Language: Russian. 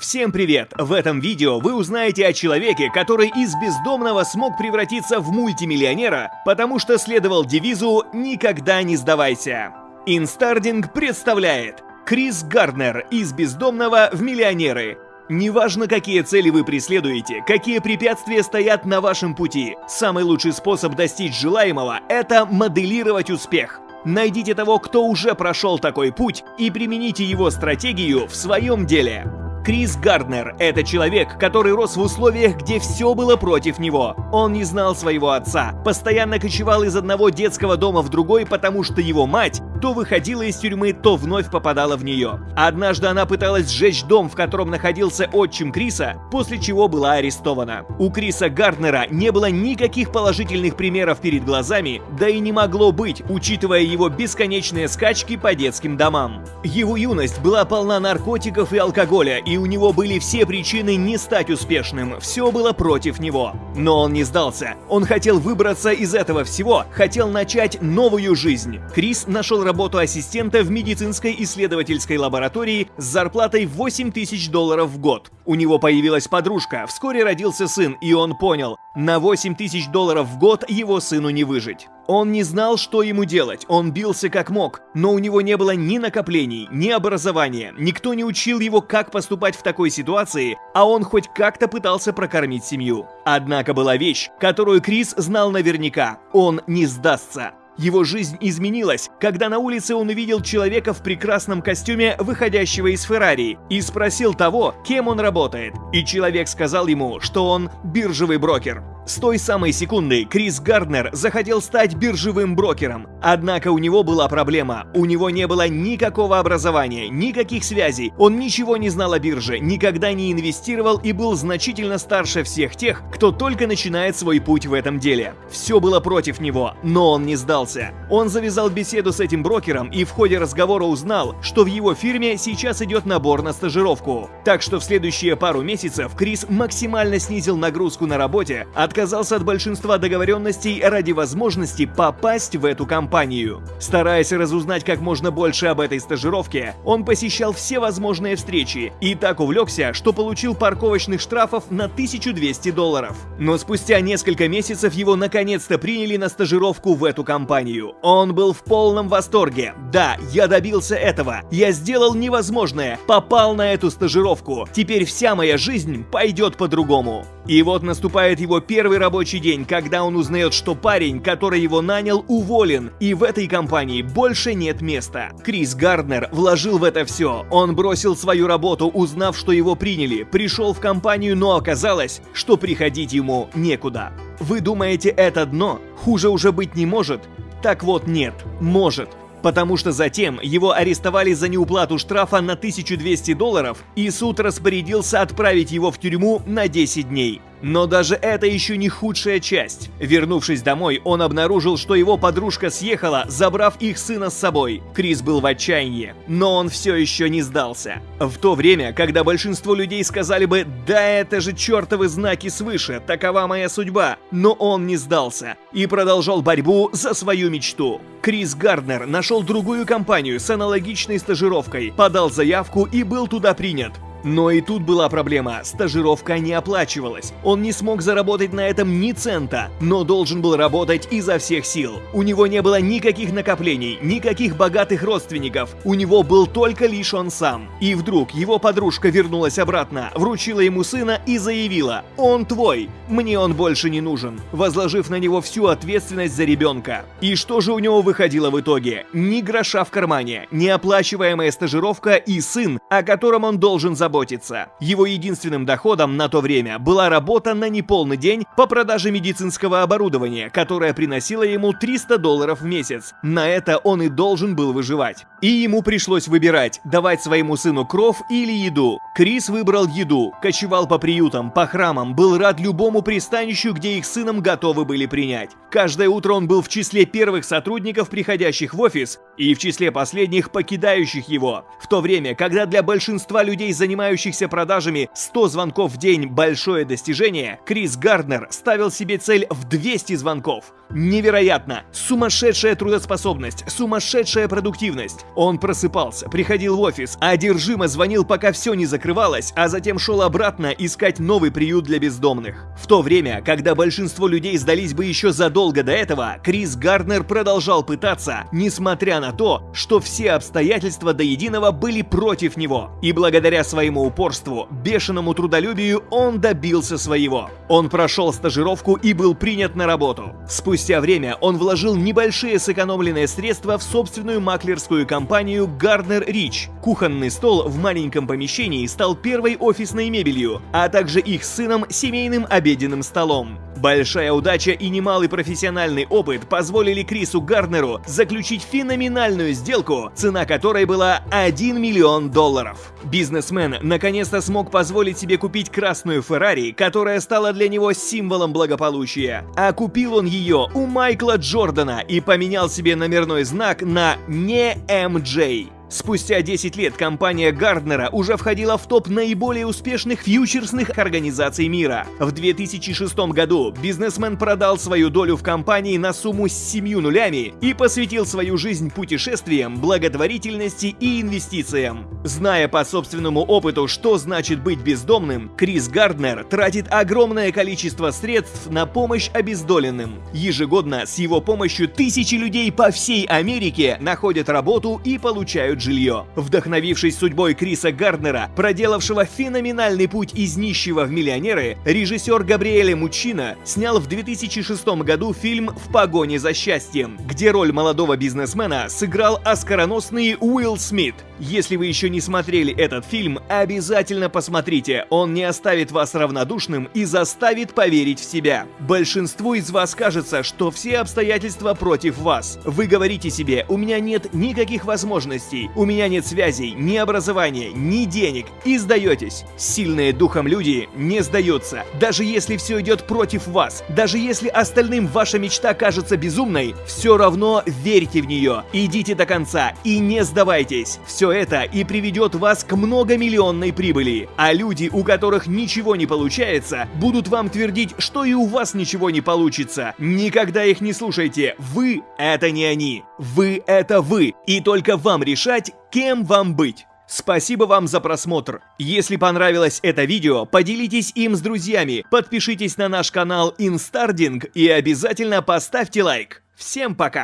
Всем привет! В этом видео вы узнаете о человеке, который из бездомного смог превратиться в мультимиллионера, потому что следовал девизу «Никогда не сдавайся». Инстардинг представляет Крис Гарднер из бездомного в миллионеры. Неважно, какие цели вы преследуете, какие препятствия стоят на вашем пути, самый лучший способ достичь желаемого – это моделировать успех. Найдите того, кто уже прошел такой путь, и примените его стратегию в своем деле. Крис Гарднер – это человек, который рос в условиях, где все было против него. Он не знал своего отца, постоянно кочевал из одного детского дома в другой, потому что его мать то выходила из тюрьмы, то вновь попадала в нее. Однажды она пыталась сжечь дом, в котором находился отчим Криса, после чего была арестована. У Криса Гарднера не было никаких положительных примеров перед глазами, да и не могло быть, учитывая его бесконечные скачки по детским домам. Его юность была полна наркотиков и алкоголя, и у него были все причины не стать успешным, все было против него. Но он не сдался. Он хотел выбраться из этого всего, хотел начать новую жизнь. Крис нашел работу ассистента в медицинской исследовательской лаборатории с зарплатой 8 тысяч долларов в год. У него появилась подружка, вскоре родился сын, и он понял, на 8 тысяч долларов в год его сыну не выжить. Он не знал, что ему делать, он бился как мог, но у него не было ни накоплений, ни образования, никто не учил его, как поступать в такой ситуации, а он хоть как-то пытался прокормить семью. Однако была вещь, которую Крис знал наверняка – он не сдастся. Его жизнь изменилась, когда на улице он увидел человека в прекрасном костюме, выходящего из Феррари, и спросил того, кем он работает. И человек сказал ему, что он биржевый брокер. С той самой секунды Крис Гарднер захотел стать биржевым брокером. Однако у него была проблема. У него не было никакого образования, никаких связей. Он ничего не знал о бирже, никогда не инвестировал и был значительно старше всех тех, кто только начинает свой путь в этом деле. Все было против него, но он не сдался. Он завязал беседу с этим брокером и в ходе разговора узнал, что в его фирме сейчас идет набор на стажировку. Так что в следующие пару месяцев Крис максимально снизил нагрузку на работе, от отказался от большинства договоренностей ради возможности попасть в эту компанию. Стараясь разузнать как можно больше об этой стажировке, он посещал все возможные встречи и так увлекся, что получил парковочных штрафов на 1200 долларов. Но спустя несколько месяцев его наконец-то приняли на стажировку в эту компанию. Он был в полном восторге. Да, я добился этого. Я сделал невозможное. Попал на эту стажировку. Теперь вся моя жизнь пойдет по-другому. И вот наступает его первый рабочий день, когда он узнает, что парень, который его нанял, уволен, и в этой компании больше нет места. Крис Гарднер вложил в это все. Он бросил свою работу, узнав, что его приняли, пришел в компанию, но оказалось, что приходить ему некуда. Вы думаете, это дно? Хуже уже быть не может? Так вот нет, может. Потому что затем его арестовали за неуплату штрафа на 1200 долларов, и суд распорядился отправить его в тюрьму на 10 дней. Но даже это еще не худшая часть. Вернувшись домой, он обнаружил, что его подружка съехала, забрав их сына с собой. Крис был в отчаянии, но он все еще не сдался. В то время, когда большинство людей сказали бы «Да это же чертовы знаки свыше, такова моя судьба», но он не сдался и продолжал борьбу за свою мечту. Крис Гарднер нашел другую компанию с аналогичной стажировкой, подал заявку и был туда принят. Но и тут была проблема, стажировка не оплачивалась. Он не смог заработать на этом ни цента, но должен был работать изо всех сил. У него не было никаких накоплений, никаких богатых родственников, у него был только лишь он сам. И вдруг его подружка вернулась обратно, вручила ему сына и заявила «Он твой, мне он больше не нужен», возложив на него всю ответственность за ребенка. И что же у него выходило в итоге? Ни гроша в кармане, неоплачиваемая стажировка и сын, о котором он должен заботиться заботиться. Его единственным доходом на то время была работа на неполный день по продаже медицинского оборудования, которое приносило ему 300 долларов в месяц. На это он и должен был выживать. И ему пришлось выбирать, давать своему сыну кров или еду. Крис выбрал еду, кочевал по приютам, по храмам, был рад любому пристанищу, где их сыном готовы были принять. Каждое утро он был в числе первых сотрудников, приходящих в офис, и в числе последних покидающих его. В то время, когда для большинства людей занимались занимающихся продажами 100 звонков в день большое достижение, Крис Гарднер ставил себе цель в 200 звонков. Невероятно! Сумасшедшая трудоспособность, сумасшедшая продуктивность. Он просыпался, приходил в офис, одержимо звонил, пока все не закрывалось, а затем шел обратно искать новый приют для бездомных. В то время, когда большинство людей сдались бы еще задолго до этого, Крис Гарднер продолжал пытаться, несмотря на то, что все обстоятельства до единого были против него. И благодаря своему упорству, бешеному трудолюбию, он добился своего. Он прошел стажировку и был принят на работу. Спустя время он вложил небольшие сэкономленные средства в собственную маклерскую компанию Gardner Rich. Кухонный стол в маленьком помещении стал первой офисной мебелью, а также их сыном семейным обеденным столом. Большая удача и немалый профессиональный опыт позволили Крису Гарднеру заключить феноменальную сделку, цена которой была 1 миллион долларов. Бизнесмен наконец-то смог позволить себе купить красную Феррари, которая стала для него символом благополучия. А купил он ее у Майкла Джордана и поменял себе номерной знак на не MJ. Спустя 10 лет компания Гарднера уже входила в топ наиболее успешных фьючерсных организаций мира. В 2006 году бизнесмен продал свою долю в компании на сумму с 7 нулями и посвятил свою жизнь путешествиям, благотворительности и инвестициям. Зная по собственному опыту, что значит быть бездомным, Крис Гарднер тратит огромное количество средств на помощь обездоленным. Ежегодно с его помощью тысячи людей по всей Америке находят работу и получают покупают жилье. Вдохновившись судьбой Криса Гарднера, проделавшего феноменальный путь из нищего в миллионеры, режиссер Габриэле Мучино снял в 2006 году фильм «В погоне за счастьем», где роль молодого бизнесмена сыграл оскароносный Уилл Смит. Если вы еще не смотрели этот фильм, обязательно посмотрите, он не оставит вас равнодушным и заставит поверить в себя. Большинству из вас кажется, что все обстоятельства против вас. Вы говорите себе, у меня нет никаких возможностей, у меня нет связей, ни образования, ни денег, и сдаетесь. Сильные духом люди не сдаются. Даже если все идет против вас, даже если остальным ваша мечта кажется безумной, все равно верьте в нее, идите до конца и не сдавайтесь. Все это и приведет вас к многомиллионной прибыли. А люди, у которых ничего не получается, будут вам твердить, что и у вас ничего не получится. Никогда их не слушайте. Вы — это не они. Вы — это вы. И только вам решать, решать, кем вам быть. Спасибо вам за просмотр. Если понравилось это видео, поделитесь им с друзьями, подпишитесь на наш канал Инстардинг и обязательно поставьте лайк. Всем пока!